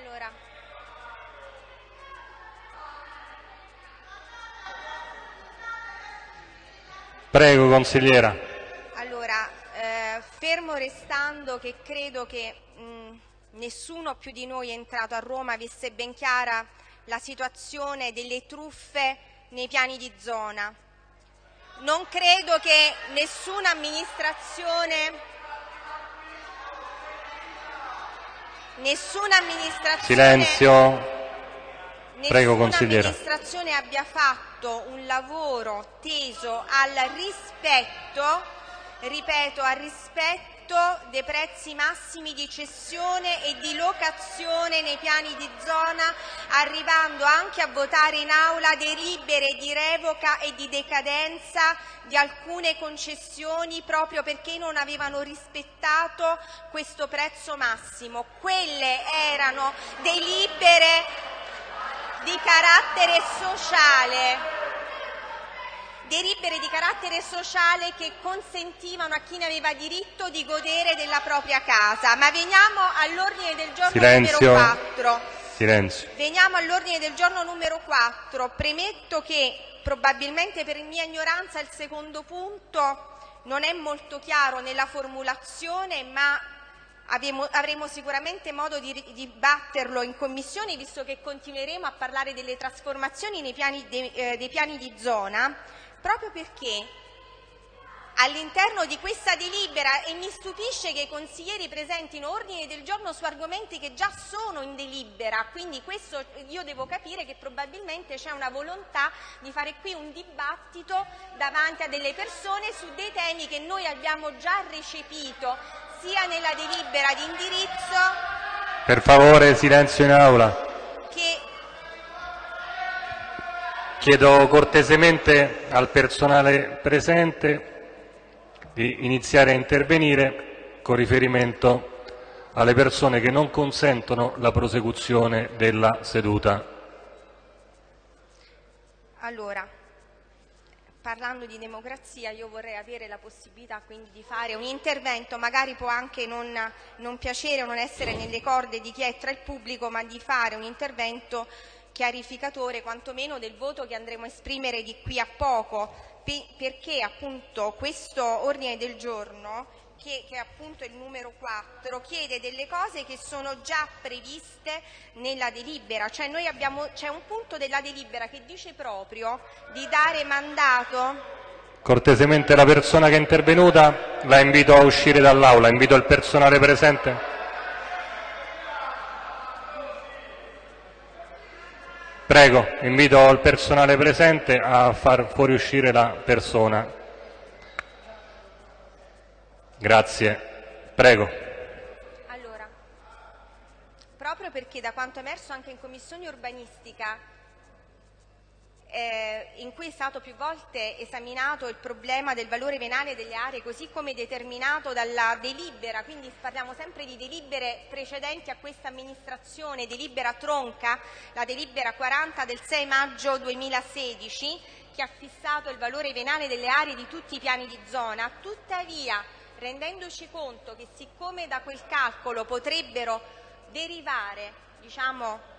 Allora, Prego, consigliera. allora, eh, fermo restando che credo che mh, nessuno più di noi è entrato a Roma avesse ben chiara la situazione delle truffe nei piani di zona. Non credo che nessuna amministrazione, nessuna amministrazione Silenzio. Prego, Nessuna consigliera. amministrazione abbia fatto un lavoro teso al rispetto, ripeto, al rispetto dei prezzi massimi di cessione e di locazione nei piani di zona, arrivando anche a votare in aula delibere di revoca e di decadenza di alcune concessioni proprio perché non avevano rispettato questo prezzo massimo. Quelle erano delibere di carattere sociale delibere di carattere sociale che consentivano a chi ne aveva diritto di godere della propria casa. Ma veniamo all'ordine del giorno Silenzio. numero 4. Silenzio. Veniamo all'ordine del giorno numero 4. Premetto che probabilmente per mia ignoranza il secondo punto non è molto chiaro nella formulazione, ma abbiamo- avremo sicuramente modo di dibatterlo in commissione, visto che continueremo a parlare delle trasformazioni nei piani de- eh, dei piani di zona, proprio perché all'interno di questa delibera e mi stupisce che i consiglieri presentino ordini del giorno su argomenti che già sono in delibera, quindi questo io devo capire che probabilmente c'è una volontà di fare qui un dibattito davanti a delle persone su dei temi che noi abbiamo già recepito sia nella delibera di indirizzo Per favore, silenzio in aula. che Chiedo cortesemente al personale presente di iniziare a intervenire con riferimento alle persone che non consentono la prosecuzione della seduta. Allora, parlando di democrazia, io vorrei avere la possibilità quindi di fare un intervento, magari può anche non, non piacere o non essere nelle corde di chi è tra il pubblico, ma di fare un intervento chiarificatore quantomeno del voto che andremo a esprimere di qui a poco, pe- perché appunto questo ordine del giorno che, che è appunto il numero 4, chiede delle cose che sono già previste nella delibera, cioè noi abbiamo, c'è un punto della delibera che dice proprio di dare mandato. Cortesemente la persona che è intervenuta la invito a uscire dall'aula, invito il personale presente. Prego, invito il personale presente a far fuoriuscire la persona. Grazie. Prego. Allora, proprio perché da quanto emerso anche in commissione urbanistica, eh, in cui è stato più volte esaminato il problema del valore venale delle aree, così come determinato dalla delibera, quindi parliamo sempre di delibere precedenti a questa amministrazione, delibera tronca, la delibera 40 del 6 maggio 2016, che ha fissato il valore venale delle aree di tutti i piani di zona, tuttavia rendendoci conto che siccome da quel calcolo potrebbero derivare diciamo,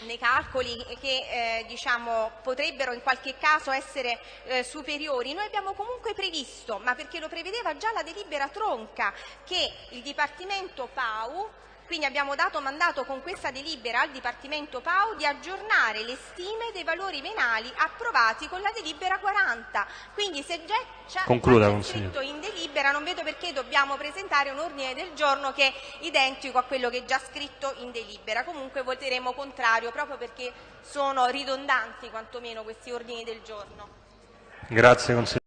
nei calcoli che eh, diciamo, potrebbero in qualche caso essere eh, superiori, noi abbiamo comunque previsto, ma perché lo prevedeva già la delibera tronca, che il Dipartimento PAU quindi abbiamo dato mandato con questa delibera al Dipartimento PAU di aggiornare le stime dei valori venali approvati con la delibera 40. Quindi se già c'è scritto in delibera non vedo perché dobbiamo presentare un ordine del giorno che è identico a quello che è già scritto in delibera. Comunque voteremo contrario proprio perché sono ridondanti quantomeno questi ordini del giorno. Grazie consigliere.